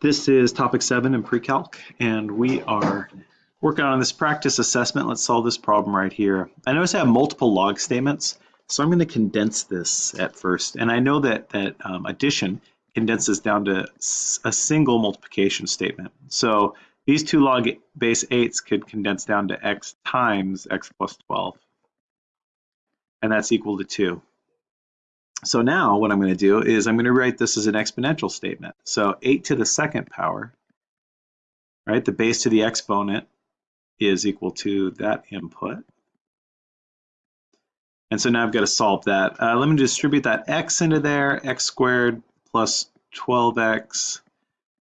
This is topic seven in pre-calc, and we are working on this practice assessment. Let's solve this problem right here. I notice I have multiple log statements, so I'm going to condense this at first. And I know that, that um, addition condenses down to a single multiplication statement. So these two log base 8s could condense down to x times x plus 12. And that's equal to 2. So now what I'm going to do is I'm going to write this as an exponential statement. So 8 to the second power, right, the base to the exponent is equal to that input. And so now I've got to solve that. Uh, let me distribute that x into there. x squared plus 12x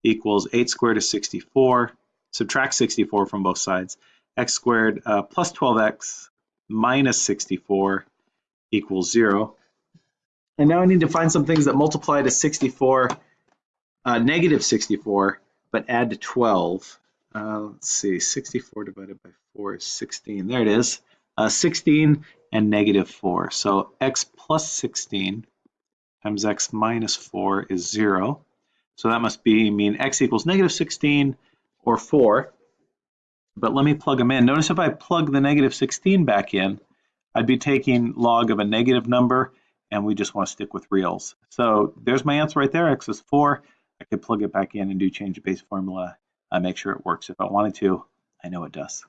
equals 8 squared is 64. Subtract 64 from both sides. x squared uh, plus 12x minus 64 equals 0. And now I need to find some things that multiply to 64, uh, negative 64, but add to 12. Uh, let's see, 64 divided by 4 is 16. There it is. Uh, 16 and negative 4. So x plus 16 times x minus 4 is 0. So that must be mean x equals negative 16 or 4. But let me plug them in. Notice if I plug the negative 16 back in, I'd be taking log of a negative number and we just want to stick with reals. So there's my answer right there, x is 4. I could plug it back in and do change of base formula, make sure it works if I wanted to. I know it does.